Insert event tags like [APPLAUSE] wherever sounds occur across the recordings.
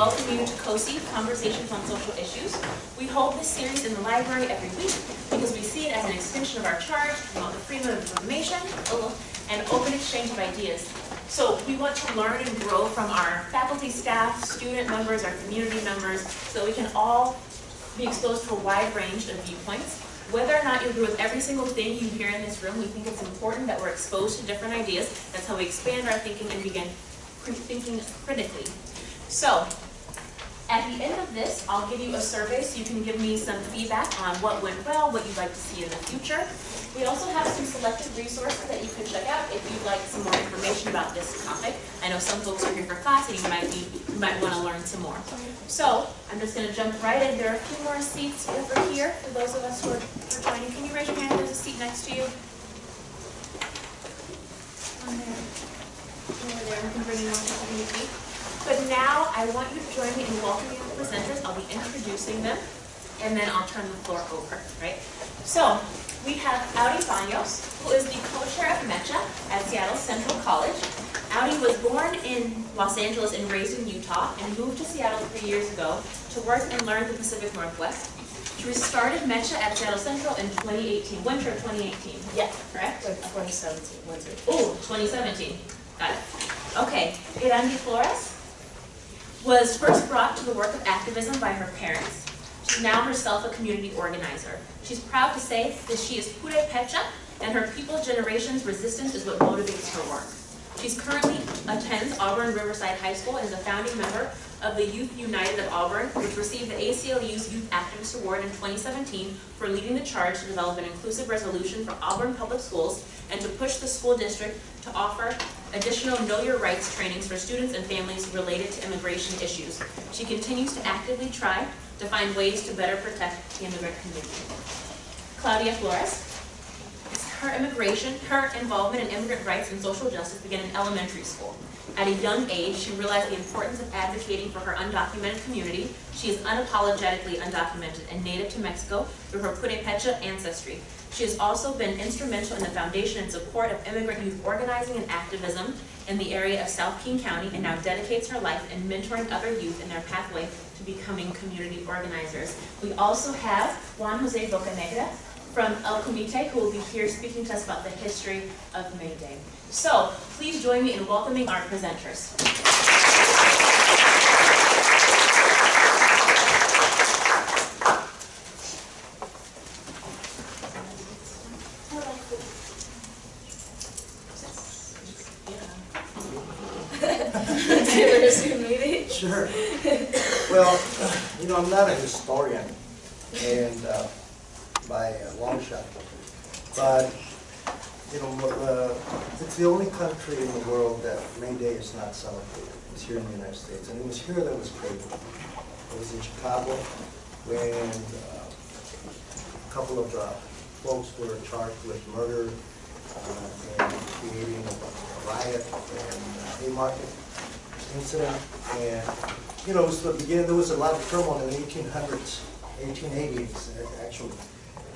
welcome you to COSI, Conversations on Social Issues. We hold this series in the library every week because we see it as an extension of our charge to promote the freedom of information and open exchange of ideas. So we want to learn and grow from our faculty, staff, student members, our community members, so we can all be exposed to a wide range of viewpoints. Whether or not you agree with every single thing you hear in this room, we think it's important that we're exposed to different ideas. That's how we expand our thinking and begin thinking critically. So, at the end of this, I'll give you a survey so you can give me some feedback on what went well, what you'd like to see in the future. We also have some selected resources that you can check out if you'd like some more information about this topic. I know some folks are here for class and you might be you might want to learn some more. So I'm just going to jump right in. There are a few more seats over here for those of us who are, who are joining. Can you raise your hand? There's a seat next to you. On there. Over there. We can bring. But now I want you to join me in welcoming the presenters. I'll be introducing them, and then I'll turn the floor over, right? So we have Audi Baños, who is the co-chair of MECHA at Seattle Central College. Audi was born in Los Angeles and raised in Utah and moved to Seattle three years ago to work and learn the Pacific Northwest. She started MECHA at Seattle Central in 2018, winter of 2018. Yeah, correct? 2017, winter. Oh, 2017. Got it. Okay, Irandi Flores was first brought to the work of activism by her parents. She's now herself a community organizer. She's proud to say that she is Pure Pecha, and her people generation's resistance is what motivates her work. She currently attends Auburn Riverside High School and is a founding member of the Youth United of Auburn, which received the ACLU's Youth Activist Award in 2017 for leading the charge to develop an inclusive resolution for Auburn Public Schools and to push the school district to offer additional Know Your Rights trainings for students and families related to immigration issues. She continues to actively try to find ways to better protect the immigrant community. Claudia Flores. Her immigration, her involvement in immigrant rights and social justice began in elementary school. At a young age, she realized the importance of advocating for her undocumented community. She is unapologetically undocumented and native to Mexico through her Purepecha ancestry. She has also been instrumental in the foundation and support of immigrant youth organizing and activism in the area of South King County and now dedicates her life in mentoring other youth in their pathway to becoming community organizers. We also have Juan Jose Bocanegra from El Comite who will be here speaking to us about the history of May Day. So please join me in welcoming our presenters. Sure. Well, you know, I'm not a historian, and uh, by a long shot, but you know, uh, it's the only country in the world that May Day is not celebrated. It's here in the United States, and it was here that was created. It was in Chicago when uh, a couple of uh, folks were charged with murder uh, and creating a riot and Haymarket incident. And, you know, it was the beginning, there was a lot of turmoil in the 1800s, 1880s, actually,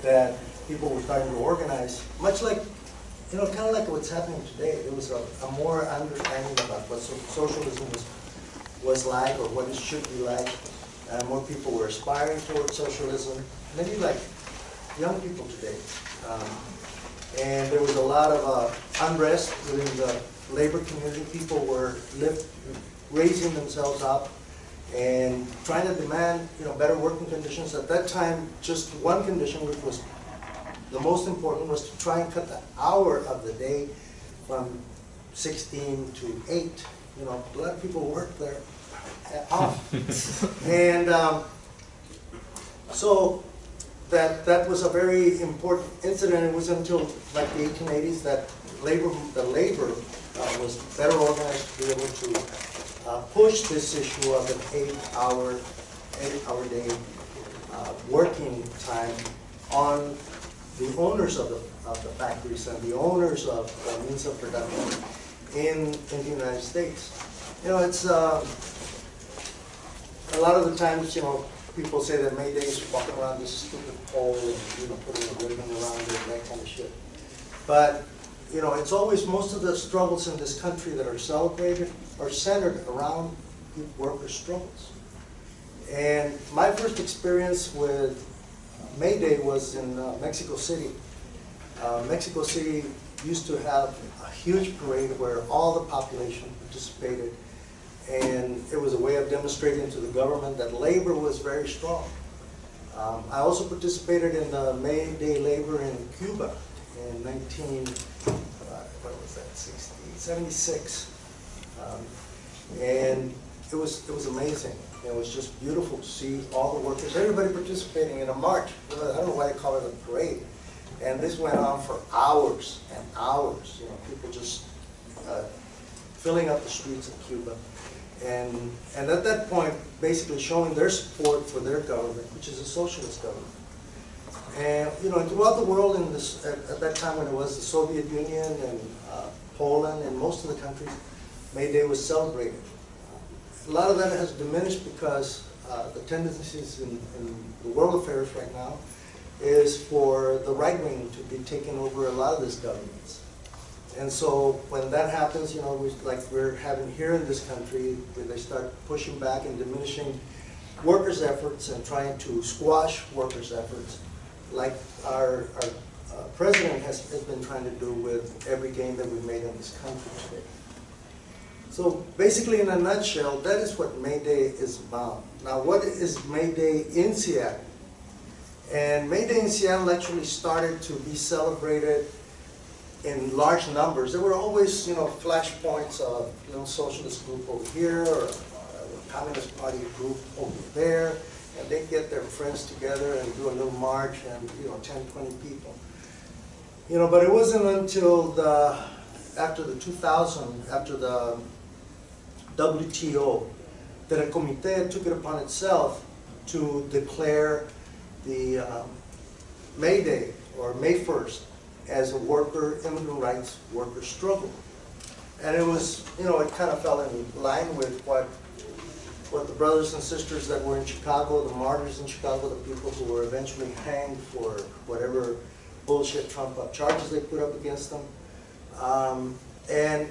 that people were starting to organize, much like, you know, kind of like what's happening today. There was a, a more understanding about what so socialism was, was like or what it should be like. Uh, more people were aspiring towards socialism. Maybe like young people today. Um, and there was a lot of uh, unrest within the labor community. People were lift, raising themselves up and trying to demand you know, better working conditions. At that time, just one condition, which was the most important, was to try and cut the hour of the day from 16 to 8. You know, a lot of people work there [LAUGHS] off. and um, so that that was a very important incident. It was until like the 1880s that labor, the labor uh, was better organized to be able to uh, push this issue of an eight-hour, eight-hour day uh, working time on the owners of the of the factories and the owners of the means of production in in the United States. You know, it's uh, a lot of the times, you know, people say that May Day is walking around this stupid pole and you know putting a ribbon around it and that kind of shit. But you know, it's always most of the struggles in this country that are celebrated are centered around worker struggles. And my first experience with May Day was in uh, Mexico City. Uh, Mexico City used to have a huge parade where all the population participated. And it was a way of demonstrating to the government that labor was very strong. Um, I also participated in the May Day labor in Cuba in 19, uh, what was that, 60, 76. Um, And it was, it was amazing. It was just beautiful to see all the workers, everybody participating in a march. I don't know why they call it a parade. And this went on for hours and hours, you know, people just uh, filling up the streets of Cuba. And, and at that point, basically showing their support for their government, which is a socialist government. And, you know, throughout the world in this, at, at that time when it was the Soviet Union and Poland and most of the countries, May Day was celebrated. A lot of that has diminished because uh, the tendencies in, in the world affairs right now is for the right wing to be taking over a lot of these governments. And so when that happens, you know, we, like we're having here in this country, where they start pushing back and diminishing workers' efforts and trying to squash workers' efforts, like our, our uh, president has, has been trying to do with every gain that we've made in this country today. So basically, in a nutshell, that is what May Day is about. Now, what is May Day in Seattle? And May Day in Seattle actually started to be celebrated in large numbers. There were always, you know, flashpoints of, you know, socialist group over here, or uh, Communist Party group over there, and they'd get their friends together and do a little march and, you know, 10, 20 people. You know, but it wasn't until the, after the 2000, after the WTO, that a comité took it upon itself to declare the um, May Day, or May 1st, as a worker, immigrant rights worker struggle. And it was, you know, it kind of fell in line with what, what the brothers and sisters that were in Chicago, the martyrs in Chicago, the people who were eventually hanged for whatever bullshit Trump up charges they put up against them. Um, and,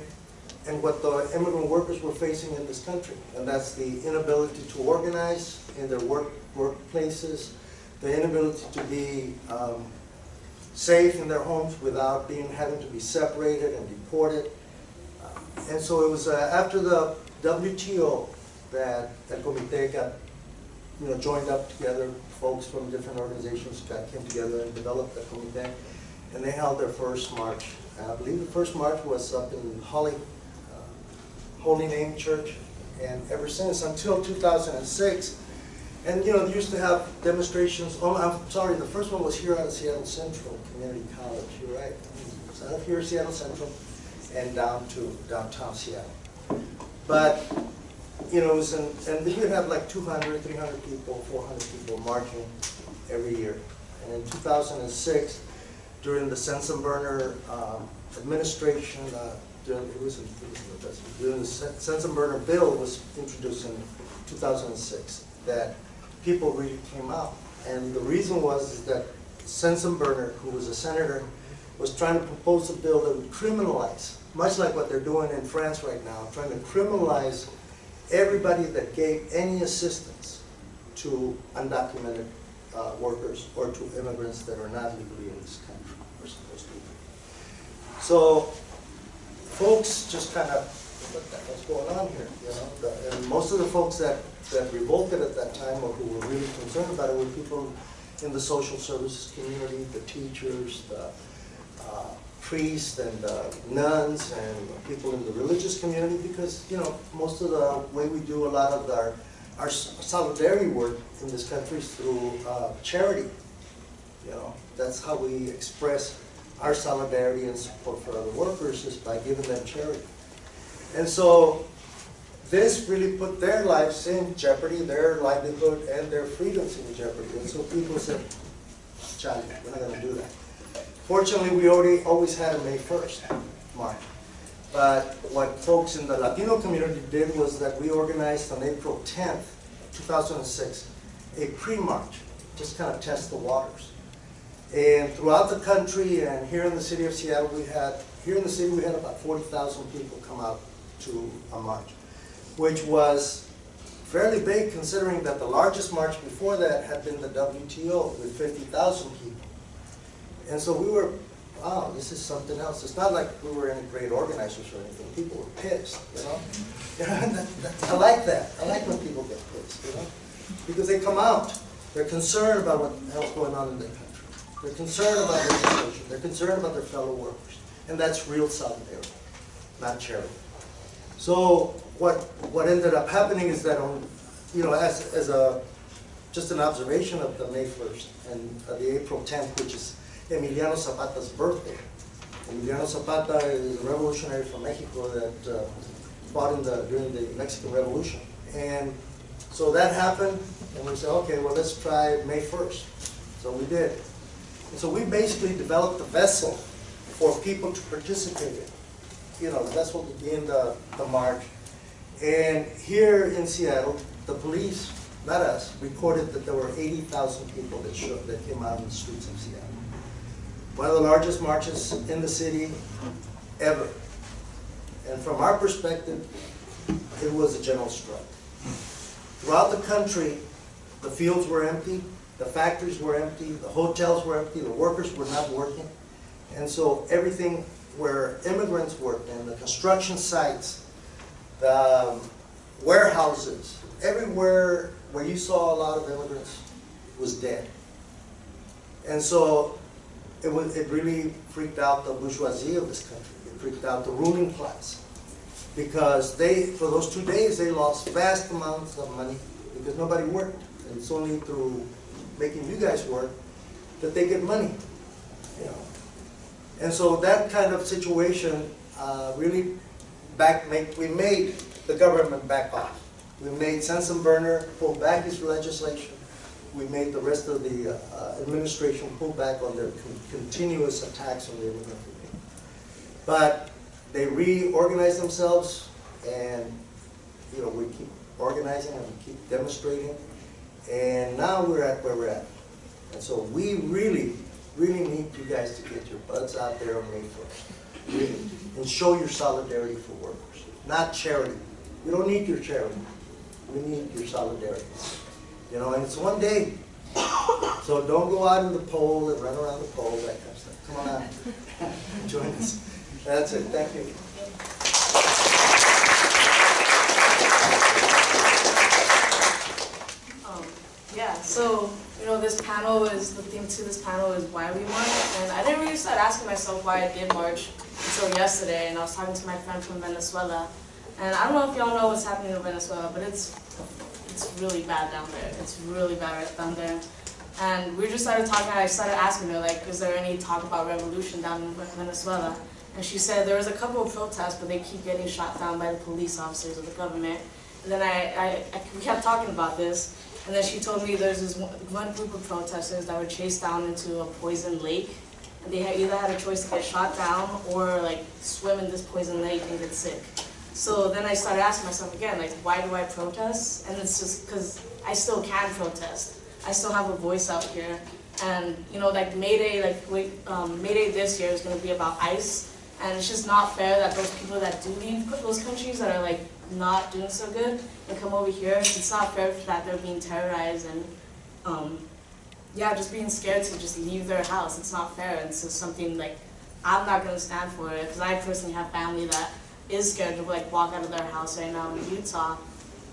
and what the immigrant workers were facing in this country. And that's the inability to organize in their work, workplaces, the inability to be um, safe in their homes without being, having to be separated and deported. Uh, And so it was uh, after the WTO that El Comité got, you know, joined up together, folks from different organizations got, came together and developed the Comité. And they held their first march. I believe the first march was up in Holly, uh, Holy Name Church. And ever since, until 2006, and, you know, they used to have demonstrations, oh, I'm sorry, the first one was here of Seattle Central Community College, you're right. Out of here, Seattle Central, and down to downtown Seattle. But, you know, in- and you'd have like 200, 300 people, 400 people marching every year. And in 2006, during the Sensenbrenner um, administration, uh, during, it was, it was during the Sensenbrenner bill was introduced in 2006, that people really came out. And the reason was is that Sensenbrenner, who was a senator, was trying to propose a bill that would criminalize, much like what they're doing in France right now, trying to criminalize everybody that gave any assistance to undocumented uh, workers or to immigrants that are not legally in this country or supposed to be. So folks just kind of, what the hell's going on here, you know? The- And most of the folks that, that revolted at that time or who were really concerned about it were people in the social services community, the teachers, the uh, priests and the nuns and people in the religious community because, you know, most of the way we do a lot of our, our solidarity work in this country is through uh, charity. You know, that's how we express our solidarity and support for other workers is by giving them charity. And so this really put their lives in jeopardy, their livelihood and their freedoms in jeopardy. And so people said, Charlie, we're not gonna do that. Fortunately, we already, always had a May first march. But what folks in the Latino community did was that we organized on April tenth, two thousand and six, a pre-march, just kind of test the waters. And throughout the country and here in the city of Seattle, we had, here in the city, we had about forty thousand people come out to a march, which was fairly big considering that the largest march before that had been the WTO with fifty thousand people. And so we were, wow, this is something else. It's not like we were any great organizers or anything. People were pissed, you know? [LAUGHS] I like that. I like when people get pissed, you know? Because they come out. They're concerned about what the hell's going on in their country. They're concerned about legislation. They're concerned about their fellow workers. And that's real solidarity, not charity. So what, what ended up happening is that on, you know, as, as a, just an observation of the May first and the April tenth, which is Emiliano Zapata's birthday. Emiliano Zapata is a revolutionary from Mexico that uh, fought in the, during the Mexican Revolution. And so that happened, and we said, okay, well, let's try May first. So we did. And so we basically developed a vessel for people to participate in you know, that's what began the, the march. And here in Seattle, the police, not us, recorded that there were eighty thousand people that showed, that came out in the streets of Seattle. One of the largest marches in the city ever. And from our perspective, it was a general strike. Throughout the country, the fields were empty, the factories were empty, the hotels were empty, the workers were not working. And so everything where immigrants worked in, the construction sites, the um, warehouses, everywhere where you saw a lot of immigrants was dead. And so it was, it really freaked out the bourgeoisie of this country. It freaked out the ruling class. Because they, for those two days, they lost vast amounts of money because nobody worked. And it's only through making you guys work that they get money, you know. And so that kind of situation uh, really back make, we made the government back off. We made Sensenbrenner pull back his legislation. We made the rest of the uh, administration pull back on their con- continuous attacks on the immigrant community. But they reorganized themselves and, you know, we keep organizing and we keep demonstrating. And now we're at where we're at. And so we really, really need you guys to get your butts out there on May first. Really. And show your solidarity for workers, not charity. We don't need your charity. We need your solidarity. You know, and it's one day. [COUGHS] So don't go out in the pole and run around the pole, that kind of stuff. Come on out. [LAUGHS] Join us. That's it. Thank you. Um, yeah, so, you know, this panel is, the theme to this panel is why we march, and I didn't really start asking myself why I did march until yesterday, and I was talking to my friend from Venezuela, and I don't know if y'all know what's happening in Venezuela, but it's, it's really bad down there, it's really bad right down there. And we just started talking, I started asking her, like, is there any talk about revolution down in Venezuela? And she said there was a couple of protests, but they keep getting shot down by the police officers of the government. And then I, I, I we kept talking about this, and then she told me there's this one, group of protesters that were chased down into a poison lake. And they had either had a choice to get shot down or like swim in this poison lake and get sick. So then I started asking myself again, like, why do I protest? And it's just because I still can protest. I still have a voice out here. And, you know, like May Day, like, wait, um, May Day this year is gonna be about ICE. And it's just not fair that those people that do leave those countries that are like not doing so good and come over here, it's not fair that they're being terrorized and, um, yeah, just being scared to just leave their house. It's not fair. And so something like I'm not gonna stand for it because I personally have family that is scared to like walk out of their house right now in Utah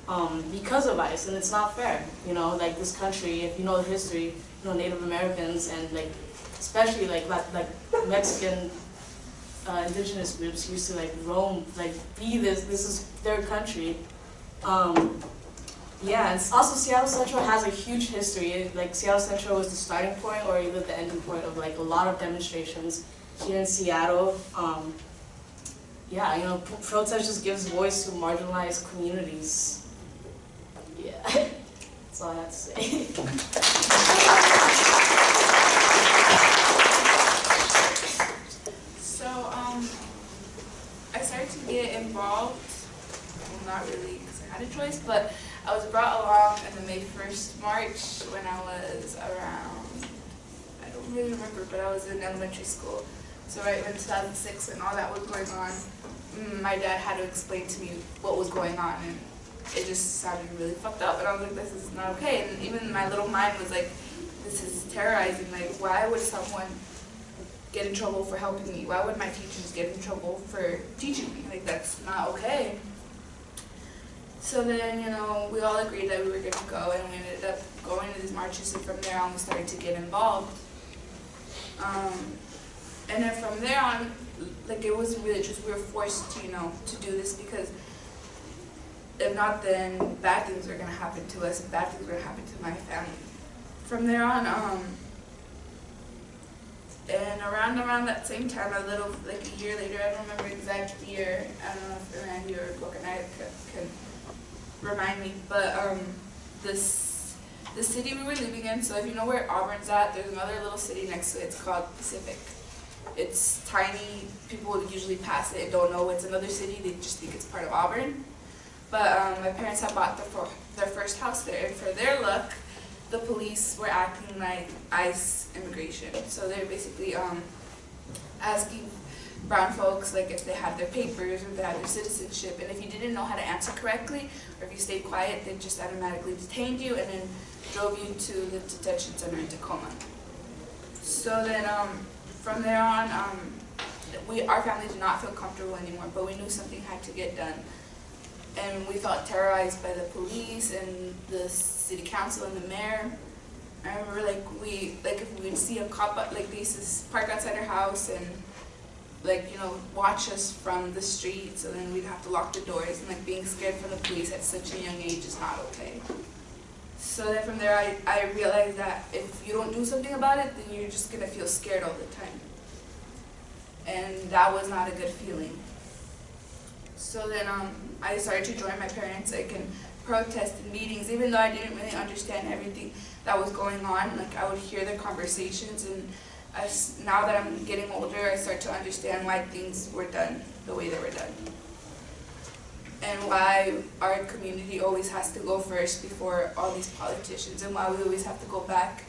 um, because of ICE, and it's not fair. You know, like this country, if you know the history, you know Native Americans and like especially like like, Mexican uh, indigenous groups used to like roam, like be this. This is their country. Um, yeah, and also Seattle Central has a huge history. Like Seattle Central was the starting point or even the ending point of like a lot of demonstrations here in Seattle. Um, yeah, you know, protest just gives voice to marginalized communities. Yeah, [LAUGHS] that's all I have to say. So, um, I started to get involved, well, not really because I had a choice, but I was brought along in the May 1st March when I was around, I don't really remember, but I was in elementary school. So right when 2006 and all that was going on, my dad had to explain to me what was going on and it just sounded really fucked up, and I was like, this is not okay. And even my little mind was like, this is terrorizing. Like, why would someone get in trouble for helping me? Why would my teachers get in trouble for teaching me? Like, that's not okay. So then, you know, we all agreed that we were gonna go, and we ended up going to these marches, and from there on, we started to get involved. Um, and then from there on, like, it wasn't really just, we were forced to, you know, to do this because if not, then bad things are gonna happen to us, and bad things are gonna happen to my family. From there on, um, and around around that same time, a little like a year later, I don't remember the exact year. I don't know if Randy or Coconut can, can remind me, but um, this the city we were living in. So if you know where Auburn's at, there's another little city next to it. It's called Pacific. It's tiny. People would usually pass it and don't know it's another city. They just think it's part of Auburn. But um, my parents had bought the, fir- their first house there, and for their luck, the police were acting like ICE immigration. So they're basically um, asking brown folks like if they had their papers or if they had their citizenship. And if you didn't know how to answer correctly, or if you stayed quiet, they just automatically detained you and then drove you to the detention center in Tacoma. So then um, from there on, um, we our family did not feel comfortable anymore, but we knew something had to get done and we felt terrorized by the police and the city council and the mayor. I remember like we like if we'd see a cop like they used to park outside our house and like you know watch us from the street so then we'd have to lock the doors and like being scared from the police at such a young age is not okay. So then from there I, I realized that if you don't do something about it then you're just gonna feel scared all the time. And that was not a good feeling. So then um, I started to join my parents like in protest and meetings, even though I didn't really understand everything that was going on. Like I would hear their conversations, and as, now that I'm getting older, I start to understand why things were done the way they were done, and why our community always has to go first before all these politicians, and why we always have to go back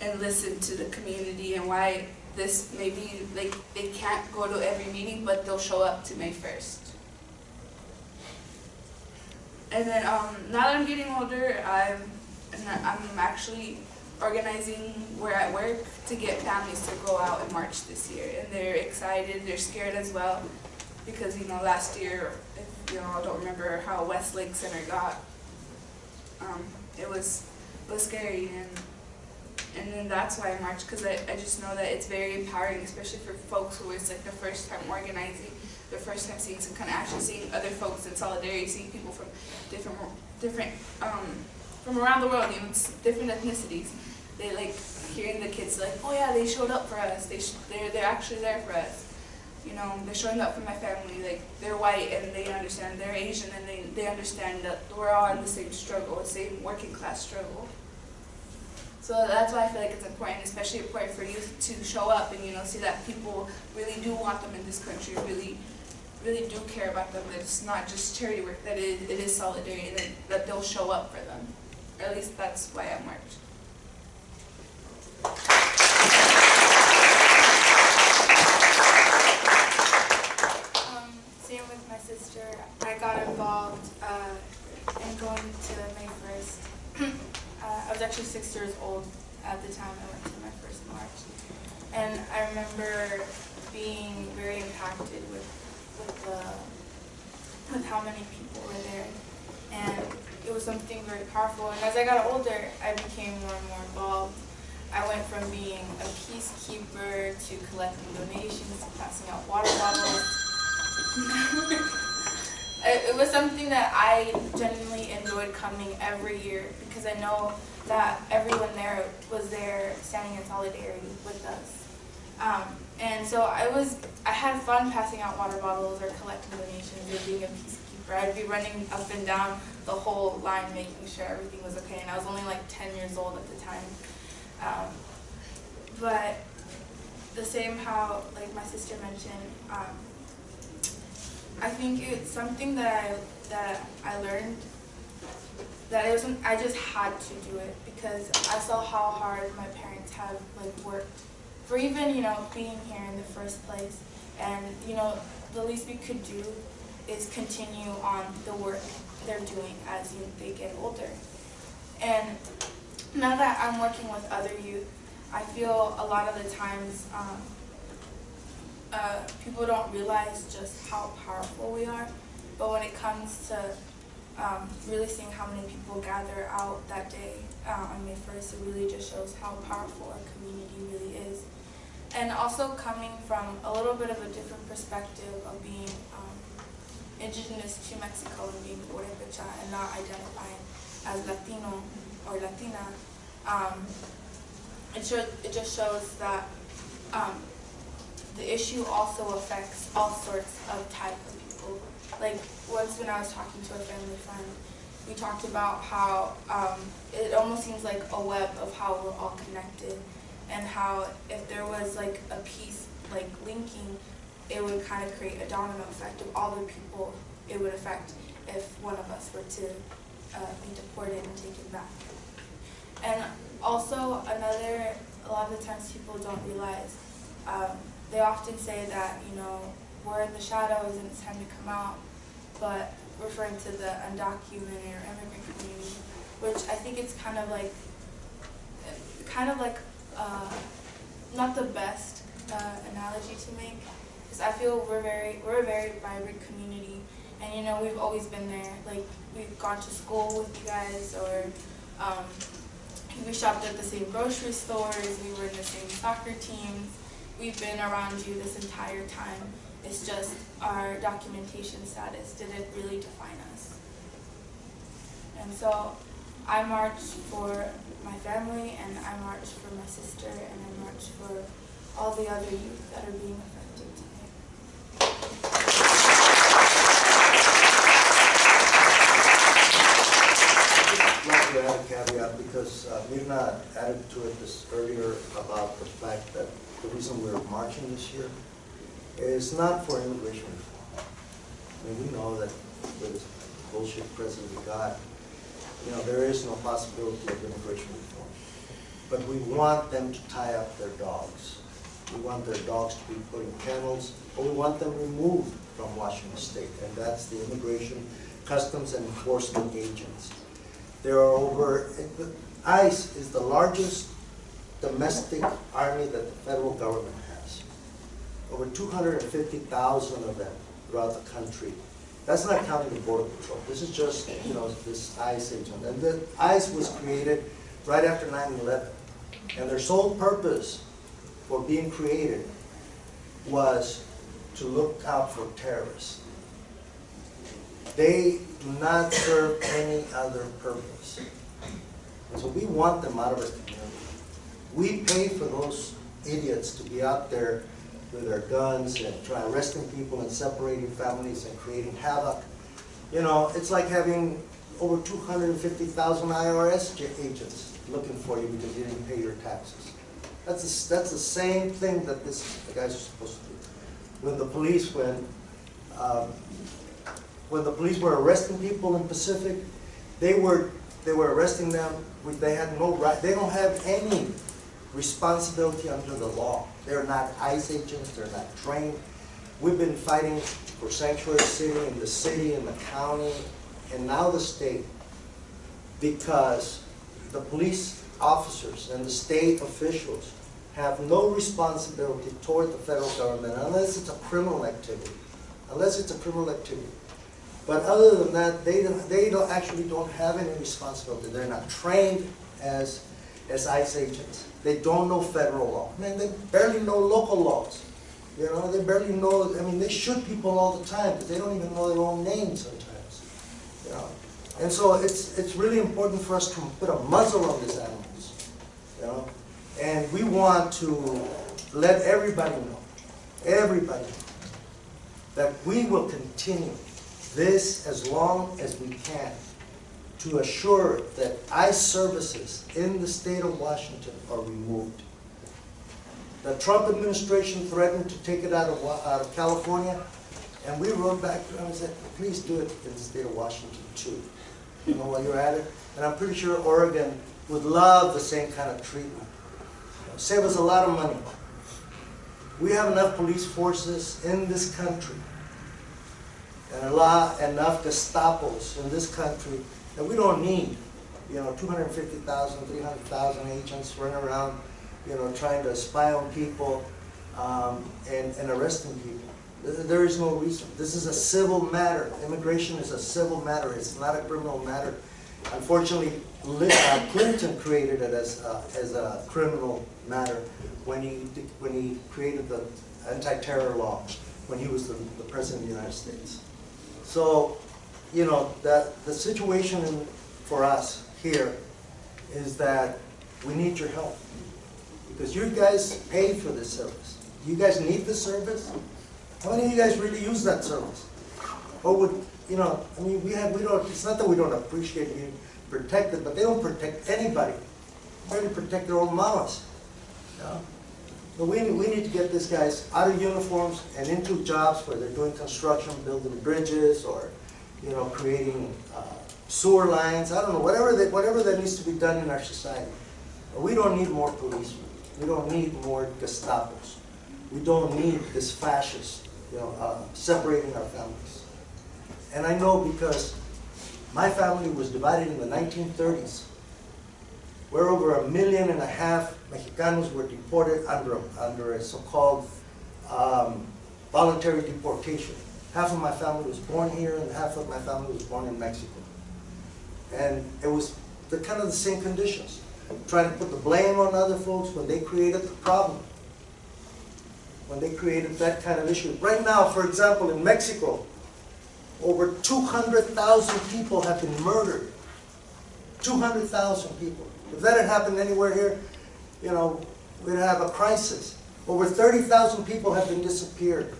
and listen to the community, and why this maybe like they can't go to every meeting, but they'll show up to May first. And then um, now that I'm getting older, I'm I'm actually organizing where I work to get families to go out and march this year, and they're excited. They're scared as well because you know last year, know, I don't remember how Westlake Center got. Um, it was it was scary, and and then that's why I march because I, I just know that it's very empowering, especially for folks who it's like the first time organizing the first time seeing some kind of action, seeing other folks in solidarity, seeing people from different, different, um, from around the world, you know, different ethnicities. They like hearing the kids like, oh yeah, they showed up for us. They they're they're actually there for us. You know, they're showing up for my family. Like they're white and they understand. They're Asian and they they understand that we're all in the same struggle, the same working class struggle. So that's why I feel like it's important, especially important for youth to show up and you know see that people really do want them in this country, really really do care about them, that it's not just charity work, that it, it is solidarity, that, that they'll show up for them. Or at least that's why I marched. Um, same with my sister. I got involved uh, in going to May 1st. [CLEARS THROAT] uh, I was actually six years old at the time I went to my first march. And I remember being very impacted with, with, the, with how many people were there. And it was something very powerful. And as I got older, I became more and more involved. I went from being a peacekeeper to collecting donations to passing out water bottles. [LAUGHS] it, was something that I genuinely enjoyed coming every year because I know that everyone there was there standing in solidarity with us. Um, and so I was, I had fun passing out water bottles or collecting donations or being a peacekeeper. I'd be running up and down the whole line making sure everything was okay. And I was only like 10 years old at the time. Um, but the same how, like my sister mentioned, um, I think it's something that I, that I learned that it wasn't, I just had to do it because I saw how hard my parents have like worked for even, you know, being here in the first place. And, you know, the least we could do is continue on the work they're doing as you, they get older. And now that I'm working with other youth, I feel a lot of the times um, uh, people don't realize just how powerful we are. But when it comes to um, really seeing how many people gather out that day uh, on May 1st, it really just shows how powerful our community really is. And also coming from a little bit of a different perspective of being um, indigenous to Mexico and being Purepecha and not identifying as Latino or Latina, um, it, should, it just shows that um, the issue also affects all sorts of type of people. Like once when I was talking to a family friend, we talked about how um, it almost seems like a web of how we're all connected and how if there was like a piece like linking, it would kind of create a domino effect of all the people it would affect if one of us were to uh, be deported and taken back. And also another, a lot of the times people don't realize, um, they often say that, you know, we're in the shadows and it's time to come out, but referring to the undocumented or immigrant community, which I think it's kind of like, kind of like, uh, not the best uh, analogy to make, because I feel we're very, we're a very vibrant community, and you know, we've always been there. Like, we've gone to school with you guys, or um, we shopped at the same grocery stores, we were in the same soccer teams, we've been around you this entire time. It's just our documentation status didn't really define us. And so I march for my family, and I march for my sister, and I march for all the other youth that are being affected today. I'd to add a caveat because uh, Mirna added to it this earlier about the fact that the reason we're marching this year is not for immigration reform. I mean, we know that with bullshit president we got, you know, there is no possibility of immigration reform. But we want them to tie up their dogs. We want their dogs to be put in kennels, but we want them removed from Washington State, and that's the Immigration, Customs, and Enforcement agents. There are over, ICE is the largest domestic army that the federal government has. Over 250,000 of them throughout the country. That's not counting the Border Patrol. This is just, you know, this ICE agent. And the ICE was created right after 9/11. And their sole purpose for being created was to look out for terrorists. They do not serve any other purpose. And so we want them out of our. We pay for those idiots to be out there with their guns and try arresting people and separating families and creating havoc. You know, it's like having over 250,000 IRS agents looking for you because you didn't pay your taxes. That's, the- that's the same thing that this, the guys are supposed to do. When the police, when, um, when the police were arresting people in Pacific, they were, they were arresting them, they had no right, they don't have any responsibility under the law. They're not ICE agents, they're not trained. We've been fighting for Sanctuary City in the city, in the county, and now the state, because the police officers and the state officials have no responsibility toward the federal government unless it's a criminal activity, unless it's a criminal activity. But other than that, they don't, they don't, actually don't have any responsibility. They're not trained as, as ICE agents. They don't know federal law. Man, they barely know local laws. You know, they barely know, I mean, they shoot people all the time because they don't even know their own names sometimes. You know, and so it's, it's really important for us to put a muzzle on these animals, you know? And we want to let everybody know, everybody, that we will continue this as long as we can to assure that ICE services in the state of Washington are removed. The Trump administration threatened to take it out of, out of California, and we wrote back to them and said, please do it in the state of Washington too. You know, while you're at it, and I'm pretty sure Oregon would love the same kind of treatment. Save us a lot of money. We have enough police forces in this country. and a lot, enough Gestapos in this country that we don't need, you know, 250,000, 300,000 agents running around, you know, trying to spy on people um, and, and arresting people. There- is no reason. This is a civil matter. Immigration is a civil matter. It's not a criminal matter. Unfortunately, uh, Clinton created it as, a- as a criminal matter when he, when he created the anti-terror law, when he was the, the president of the United States. So, you know, that, the situation for us here is that we need your help. Because you guys pay for this service. You guys need the service? How many of you guys really use that service? Or would, you know, I mean, we have, we don't, it's not that we don't appreciate being protected, but they don't protect anybody. They only protect their own mamas. know? So we, we need to get these guys out of uniforms and into jobs where they're doing construction, building bridges, or, you know, creating uh, sewer lines, I don't know, whatever that, whatever that needs to be done in our society. We don't need more policemen. We don't need more Gestapos. We don't need this fascist, you know, uh, separating our families. And I know because my family was divided in the 1930s, where over a million and a half Mexicanos were deported under, under a so-called um, voluntary deportation. Half of my family was born here and half of my family was born in Mexico. And it was the kind of the same conditions, trying to put the blame on other folks when they created the problem. When they created that kind of issue. Right now, for example, in Mexico, over 200,000 people have been murdered. 200,000 people. If that had happened anywhere here, you know, we'd have a crisis. Over 30,000 people have been disappeared.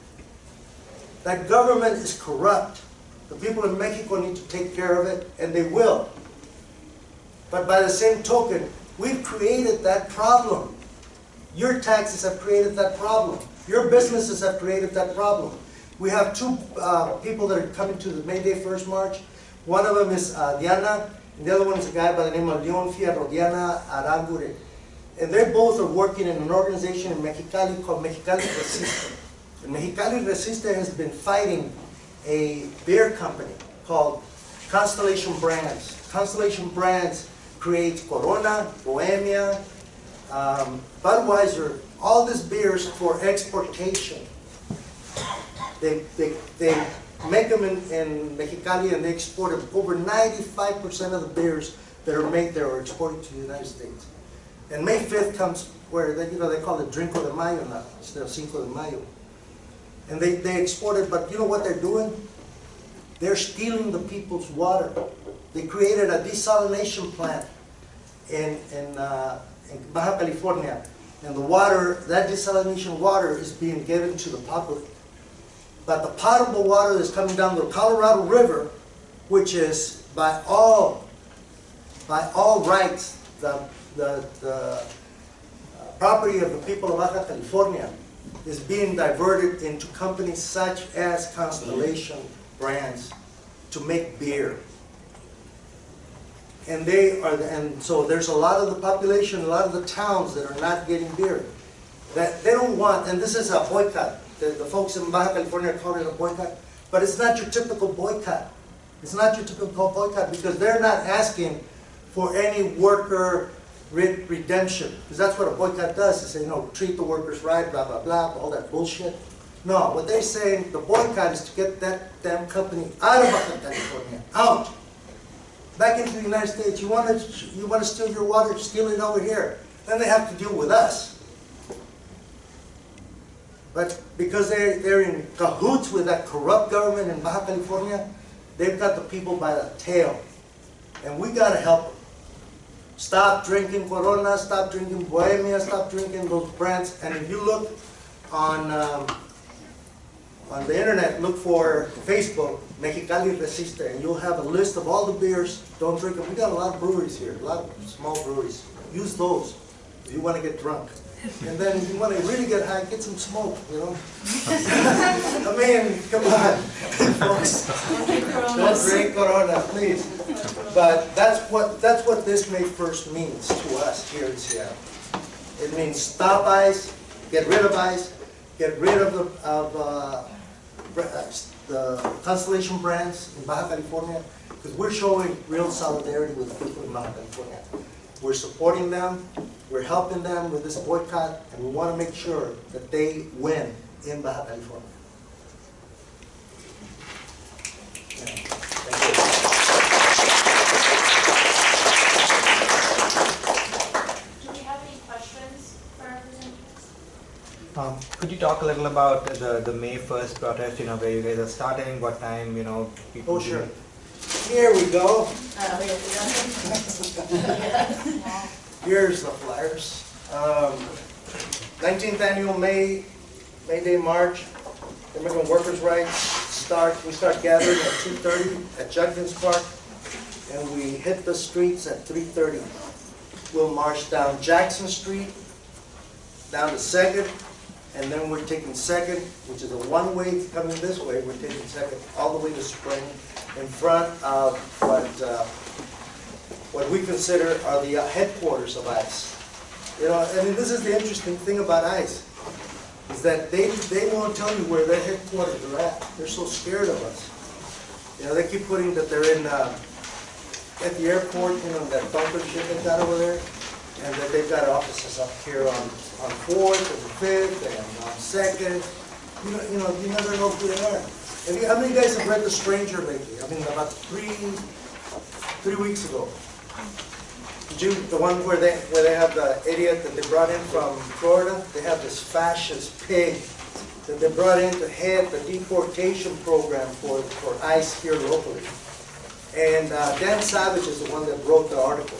That government is corrupt. The people in Mexico need to take care of it, and they will. But by the same token, we've created that problem. Your taxes have created that problem. Your businesses have created that problem. We have two uh, people that are coming to the May Day First March. One of them is uh, Diana, and the other one is a guy by the name of Leon Fierro, Diana Arambure. And they both are working in an organization in Mexicali called Mexicali Resiste. And Mexicali Resiste has been fighting a beer company called Constellation Brands. Constellation Brands creates Corona, Bohemia, um, Budweiser, all these beers for exportation. They, they, they make them in, in Mexicali and they export them. Over 95% of the beers that are made there are exported to the United States. And May 5th comes where they, you know, they call it Drinko de Mayo now, instead of Cinco de Mayo. And they, they export it, but you know what they're doing? They're stealing the people's water. They created a desalination plant in, in, uh, in Baja California. And the water, that desalination water is being given to the public. But the potable water that's coming down the Colorado River, which is by all, by all rights, the, the, the uh, property of the people of Baja California, is being diverted into companies such as Constellation Brands to make beer. And they are, the- and so there's a lot of the population, a lot of the towns that are not getting beer. That they don't want, and this is a boycott. The, the folks in Baja California call it a boycott, but it's not your typical boycott. It's not your typical boycott because they're not asking for any worker redemption. Because that's what a boycott does, is say, you know, treat the workers right, blah, blah, blah, all that bullshit. No, what they're saying, the boycott is to get that damn company out of Baja California, out back into the United States. You want to, you want to steal your water, steal it over here. Then they have to deal with us. But because they're, they're in cahoots with that corrupt government in Baja California, they've got the people by the tail. And we got to help them. Stop drinking Corona, stop drinking Bohemia, stop drinking those brands. And if you look on, um, on the internet, look for Facebook, Mexicali Resiste, and you'll have a list of all the beers. Don't drink them. We got a lot of breweries here, a lot of small breweries. Use those if you want to get drunk. And then want to really get high, get some smoke, you know? [LAUGHS] I mean, come on, folks. Don't drink Corona, please. But that's what, that's what this May 1st means to us here in Seattle. It means stop ICE, get rid of ICE, get rid of the, of, uh, uh, the Constellation Brands in Baja California, because we're showing real solidarity with the people in Baja California. We're supporting them, we're helping them with this boycott, and we want to make sure that they win in Baja California. Yeah, Thank you. Do we have any questions for our presenters? Um, Could you talk a little about the, the May 1st protest, you know, where you guys are starting, what time, you know? people Oh, do- sure. Here we go. [LAUGHS] Here's the flyers. Um, 19th annual May, May Day March, Immigrant Workers' Rights start, we start gathering at 2:30 at Judkins Park, and we hit the streets at 3:30. We'll march down Jackson Street, down to Second, and then we're taking Second, which is a one-way coming this way, we're taking Second all the way to Spring, in front of what, uh, what we consider are the headquarters of ICE. You know, I mean, this is the interesting thing about ICE, is that they, they won't tell you where their headquarters are at. They're so scared of us. You know, they keep putting that they're in, uh, at the airport, you know, that bunker ship they got over there, and that they've got offices up here on, on Fourth and Fifth and on Second. You know, you know, you never know who they are. Have you, how many guys have read The Stranger lately? I mean, about three, three weeks ago. Did you, the one where they, where they have the idiot that they brought in from Florida? They have this fascist pig that they brought in to head the deportation program for, for ICE here locally. And uh, Dan Savage is the one that wrote the article.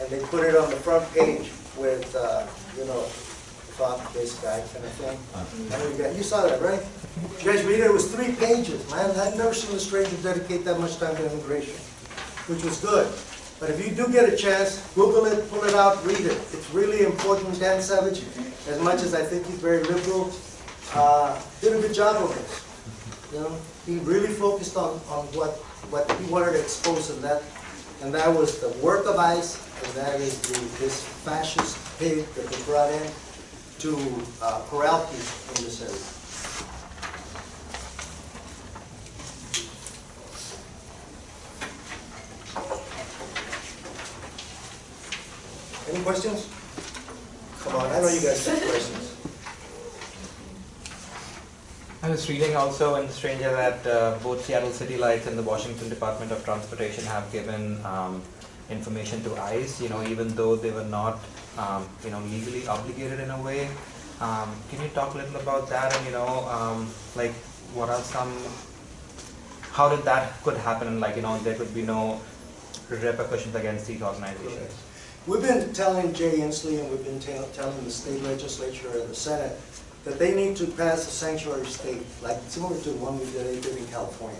And they put it on the front page with, uh, you know, this guy kind of thing. And we got, you saw that, right? Guys read it, was three pages, man. I've never seen a stranger dedicate that much time to immigration, which was good. But if you do get a chance, Google it, pull it out, read it. It's really important. Dan Savage, as much as I think he's very liberal, uh, did a good job of this. You know, he really focused on, on what, what he wanted to expose in that, and that was the work of ICE, and that is the, this fascist pig that they brought in to uh, people in this area. Any questions? Come on, I know you guys have questions. I was reading also in the Stranger that uh, both Seattle City Lights and the Washington Department of Transportation have given um, information to ICE, you know, even though they were not, um, you know, legally obligated in a way. Um, Can you talk a little about that and, you know, um, like, what are some, how did that could happen and like, you know, there could be no repercussions against these organizations? We've been telling Jay Inslee and we've been telling the state legislature and the Senate that they need to pass a sanctuary state, like similar to the one we did in California.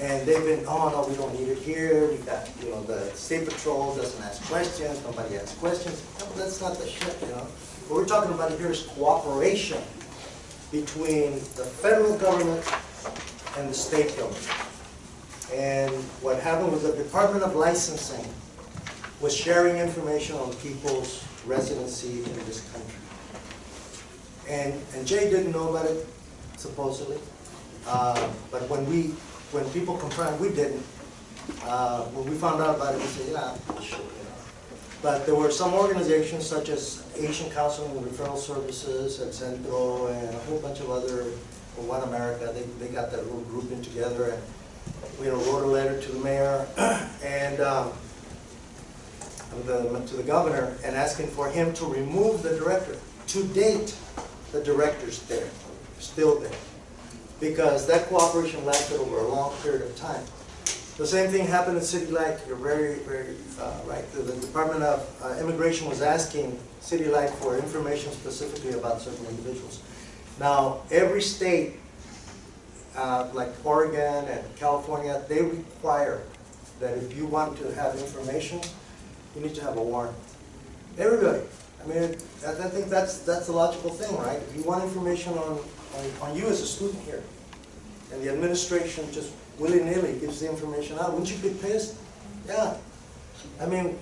And they've been, oh, no, we don't need it here, we got, you know, the state patrol doesn't ask questions, nobody asks questions. No, that's not the shit, you know? What we're talking about here is cooperation between the federal government and the state government. And what happened was the Department of Licensing was sharing information on people's residency in this country. And, and Jay didn't know about it, supposedly. Uh, But when we, when people complained, we didn't. Uh, When we found out about it, we said, yeah, sure. But there were some organizations such as Asian Counseling and Referral Services and Centro and a whole bunch of other, or One America, they, they got that little group in together and, you know, wrote a letter to the mayor [CLEARS THROAT] and, um, the, to the governor and asking for him to remove the director. To date, the director's there, still there, because that cooperation lasted over a long period of time. The same thing happened in City Light, you're very, very uh, right. The the Department of uh, Immigration was asking City Light for information specifically about certain individuals. Now, every state, uh, like Oregon and California, they require that if you want to have information, you need to have a warrant. Everybody. I mean, I I think that's, that's the logical thing, right? If you want information on, on, on you as a student here, and the administration just willy-nilly gives the information out, wouldn't you be pissed? Yeah. I mean,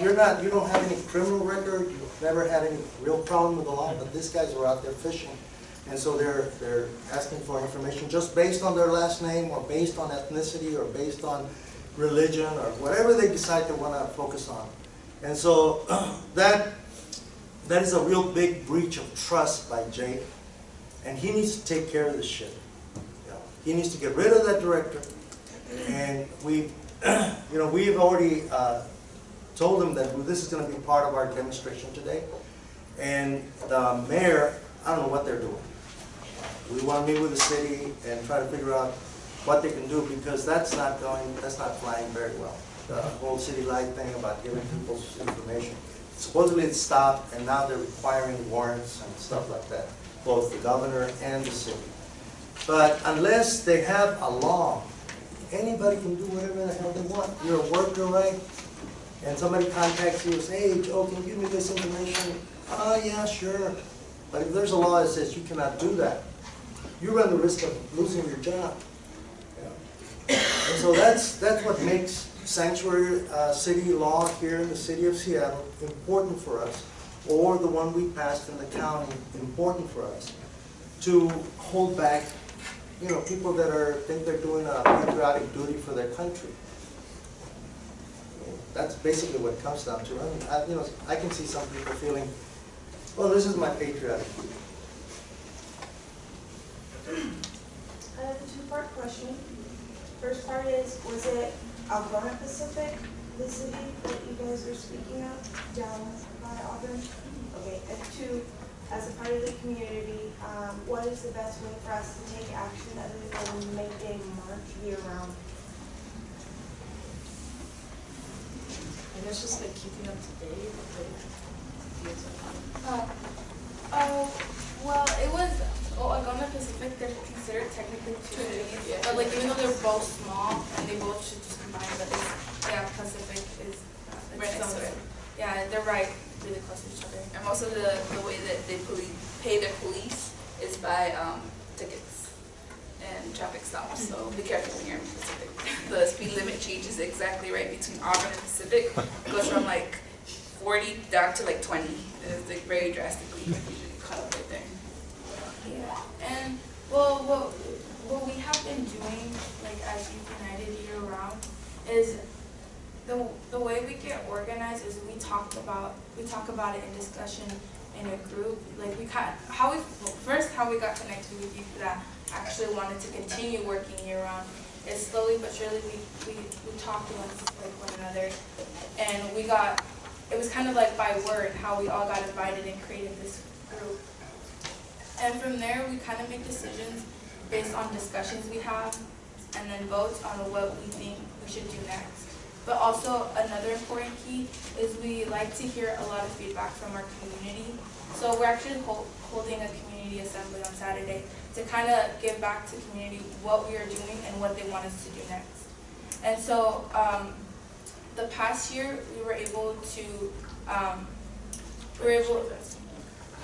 you're not, you don't have any criminal record, you've never had any real problem with the law, but these guys are out there fishing. And so they're, they're asking for information just based on their last name or based on ethnicity or based on religion or whatever they decide they want to focus on. And so [CLEARS THROAT] that, that is a real big breach of trust by Jake. And he needs to take care of this shit. You know, He needs to get rid of that director. And we, [CLEARS THROAT] you know, we've already uh, told him that this is going to be part of our demonstration today. And the mayor, I don't know what they're doing. We want to meet with the city and try to figure out what they can do because that's not going, that's not flying very well. The whole city light thing about giving people information. Supposedly it stopped and now they're requiring warrants and stuff like that, both the governor and the city. But unless they have a law, anybody can do whatever the hell they want. You're a worker, right? And somebody contacts you and says, hey, Joe, can you give me this information? Ah, yeah, sure. But if there's a law that says you cannot do that, you run the risk of losing your job. Yeah. So that's, that's what makes sanctuary uh, city law here in the city of Seattle important for us, or the one we passed in the county important for us, to hold back, you know, people that are, think they're doing a patriotic duty for their country. That's basically what it comes down to. I mean, I, you know, I can see some people feeling, well, this is my patriotic duty. I have a two-part question. First part is, was it Algona Pacific, the city that you guys are speaking of, down by Auburn? Okay, and two, as a part of the community, um, what is the best way for us to take action other than make a march year-round? I guess just like keeping up to date, like, Uh, oh, well, it was, oh, Algona Pacific, they're considered technically two cities, but like even though they're both small and they both should just combine, but yeah, Pacific is, uh, Right next to it. Yeah, they're right, really close to each other. And most of the, the way that they pay their police is by, um, tickets and traffic stops, so be careful when you're in Pacific. [LAUGHS] The speed limit changes exactly right between Auburn and Pacific, It goes from like forty down to like twenty, it's like very drastically, usually cut up right there. Yeah, and, well, what, what we have been doing, like as Youth United year round, is the, the way we get organized is we talk about, we talk about it in discussion in a group, like we kind, how we, well, first, how we got connected with youth that actually wanted to continue working year round, is slowly but surely we, we, we talked amongst like one another, and we got, it was kind of like by word, how we all got invited and created this group. And from there, we kind of make decisions based on discussions we have, and then votes on what we think we should do next. But also, another important key is we like to hear a lot of feedback from our community. So we're actually hol- holding a community assembly on Saturday to kind of give back to community what we are doing and what they want us to do next. And so, um, the past year, we were able to, um, we were able,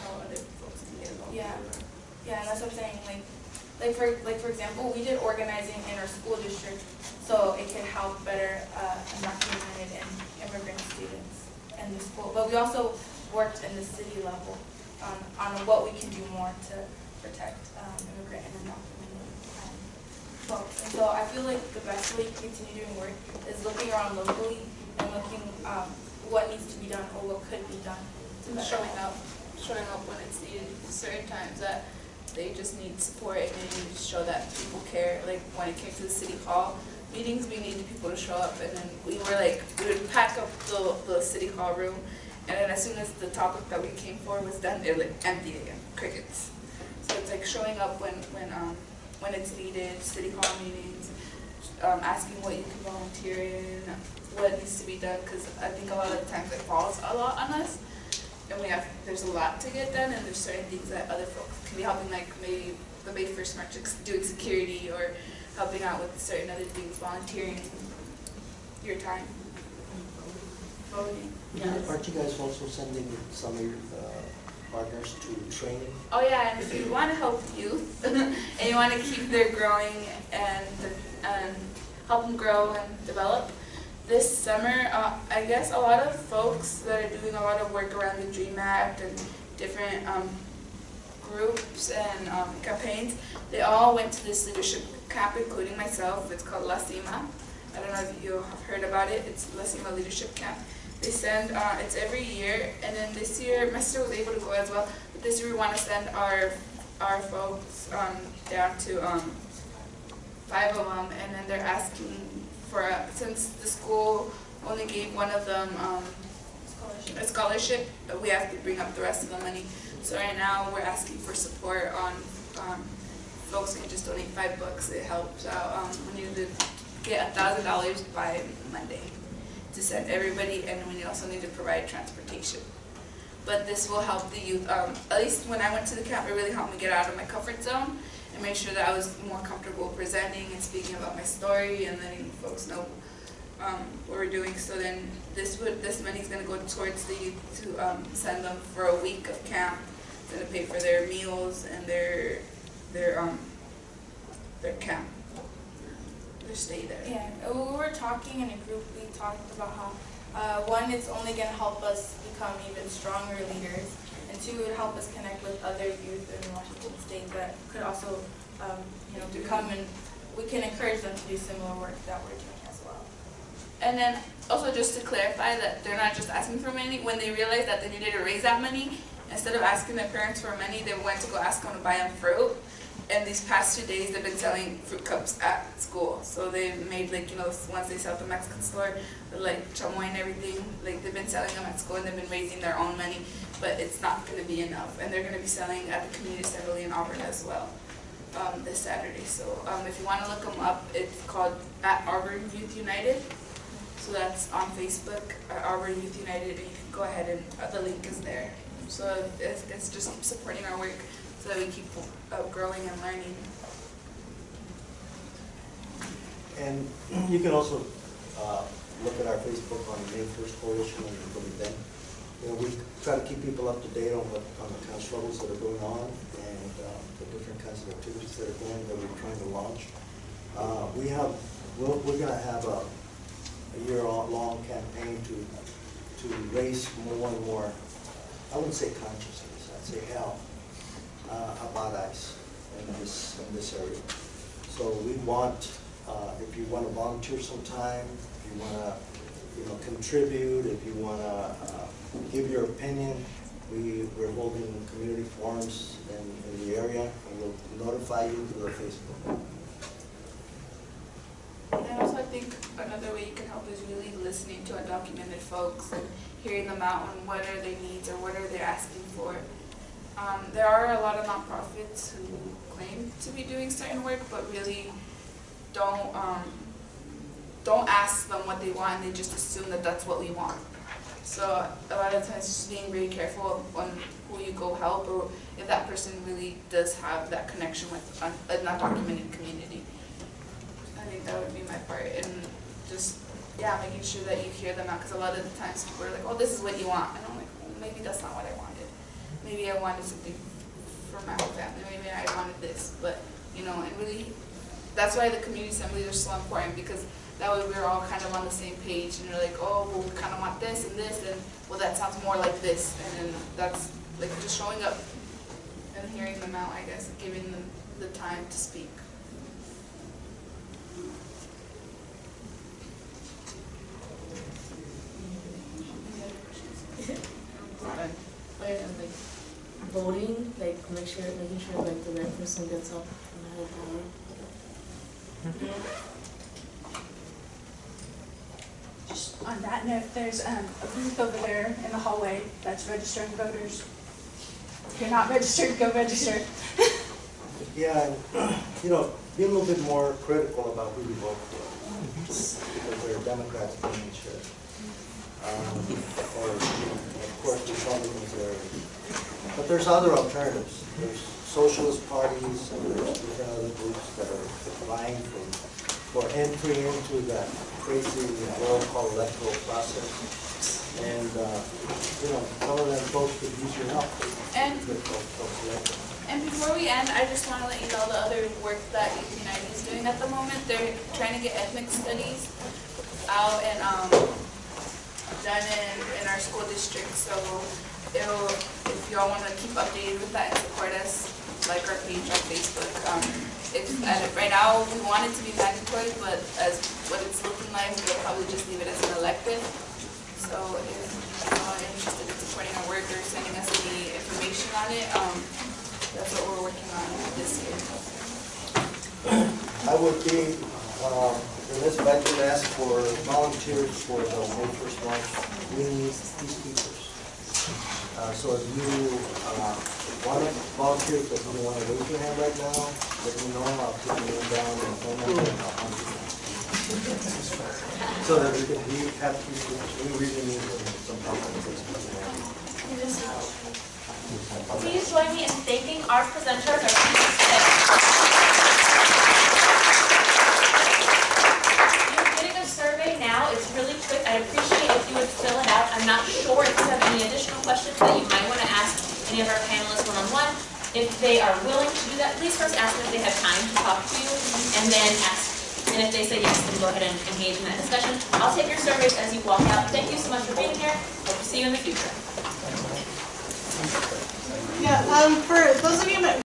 How other folks can get involved. Yeah. Yeah, that's what I'm saying, like, like for, like for example, we did organizing in our school district, so it can help better, uh, undocumented and immigrant students in the school. But we also worked in the city level on, on what we can do more to protect, um, immigrant and undocumented, um, folks. And so I feel like the best way to continue doing work is looking around locally and looking, um, what needs to be done or what could be done. And showing up, showing up when it's needed, certain times that they just need support and they need to show that people care, like when it came to the city hall meetings, we needed people to show up. And then we were like, we would pack up the, the city hall room. And then as soon as the topic that we came for was done, it like empty again, crickets. So it's like showing up when, when, um, when it's needed, city hall meetings, um, asking what you can volunteer in, what needs to be done, cause I think a lot of the times it falls a lot on us and we have, there's a lot to get done, and there's certain things that other folks can be helping, like maybe the May First March, ex- doing security, or helping out with certain other things, volunteering your time. Voting. Aren't you guys also sending some of your uh, partners to training? Oh yeah, and if you want to help youth, [LAUGHS] and you want to keep their growing and, and help them grow and develop, this summer, uh, I guess a lot of folks that are doing a lot of work around the DREAM Act and different um, groups and um, campaigns, they all went to this leadership camp, including myself. It's called La Cima. I don't know if you have heard about it. It's La Cima Leadership Camp. They send, uh, it's every year, and then this year, my sister was able to go as well, but this year we want to send our, our folks um, down to um, five of them, and then they're asking for, a- since the school only gave one of them um, a scholarship, but we have to bring up the rest of the money. So right now, we're asking for support on, um, folks can just donate five bucks, it helps out. Um, we need to get a thousand dollars by Monday to send everybody, and we also need to provide transportation. But this will help the youth, um, at least when I went to the camp, it really helped me get out of my comfort zone and make sure that I was more comfortable presenting and speaking about my story and letting folks know um, what we're doing. So then this would, this money's gonna go towards the youth to, um, send them for a week of camp. It's gonna pay for their meals and their, their, um, their camp, their stay there. Yeah, we were talking in a group, we talked about how, uh, one, it's only gonna help us become even stronger leaders, and two, it would help us connect with other youth in Washington State that could also, um, you know, become and, we can encourage them to do similar work that we're doing as well. And then also just to clarify that they're not just asking for money, when they realized that they needed to raise that money, instead of asking their parents for money, they went to go ask them to buy them fruit. And these past two days, they've been selling fruit cups at school. So they've made like, you know, once they sell at the Mexican store, like chamoy and everything, like they've been selling them at school and they've been raising their own money, but it's not gonna be enough. And they're gonna be selling at the community assembly in Auburn as well, um, this Saturday. So, um, if you wanna look them up, it's called at Auburn Youth United. So that's on Facebook, uh, Auburn Youth United, and you can go ahead and, uh, the link is there. So it's, it's just supporting our work so that we keep uh, growing and learning. And [CLEARS THROAT] you can also uh, look at our Facebook on the May First Coalition and go to. You know, we try to keep people up to date on on the kind of struggles that are going on and uh, the different kinds of activities that are going, that we're trying to launch. Uh, We have, we're, we're gonna have a, a year-long campaign to, to raise more and more, I wouldn't say consciousness, I'd say help uh, about ICE in this, in this area. So we want, uh, if you want to volunteer sometime, if you want to, you know, contribute, if you want to uh, give your opinion, we, we're holding community forums in, in the area, and we'll notify you through Facebook. And also I think another way you can help is really listening to undocumented folks and hearing them out on what are their needs or what are they asking for. Um, there are a lot of nonprofits who claim to be doing certain work, but really don't, um, don't ask them what they want, and they just assume that that's what we want. So a lot of times just being very careful on who you go help, or if that person really does have that connection with un- a undocumented community. I think that would be my part, and just, yeah, making sure that you hear them out, because a lot of the times people are like, oh, this is what you want, and I'm like, well, maybe that's not what I wanted. Maybe I wanted something for my whole family, maybe I wanted this, but, you know, and really, that's why the community assemblies are so important, because that way we're all kind of on the same page, and you're like, oh, well, we kind of want this and this, and, well, that sounds more like this, and then that's, like, just showing up and hearing them out, I guess, giving them the time to speak. Like, voting, like make sure, making sure like the right person gets up have a power. Just on that note, there's um, a booth over there in the hallway that's registering voters. If you're not registered, go register. [LAUGHS] Yeah, you know, be a little bit more critical about who you vote for, because are Democrats being sure. Um, Or, of course, Republicans are, but there's other alternatives. There's socialist parties, and other groups that are vying for, for entry into that crazy world called electoral process. And, uh, you know, some of them folks could use your help. And Good folks, folks elected. And before we end, I just want to let you know the other work that Youth United is doing at the moment. They're trying to get ethnic studies out and um, done in, in our school district, so if y'all wanna keep updated with that and support us, like our page on Facebook, um, if, right now, we want it to be mandatory, but as what it's looking like, we'll probably just leave it as an elective. So if y'all are interested in supporting our work or sending us any information on it, um, that's what we're working on this year. I would be, um, in this budget, ask for volunteers for the May first march. We need peacekeepers. Uh, so if you, uh, want to volunteer, but you want to raise your hand right now, let me know, I'll put your name down and phone number and I'll hunt you down. So that we can, we have peacekeepers, we really need some this. Please join me in thanking our presenters, our speakers today. You're getting a survey now, it's really quick, I appreciate if you would fill it out. I'm not sure if you have any additional questions that you might want to ask any of our panelists one-on-one. If they are willing to do that, please first ask them if they have time to talk to you, and then ask, and if they say yes, then go ahead and engage in that discussion. I'll take your surveys as you walk out. Thank you so much for being here, hope to see you in the future. Yeah, um, for those of you that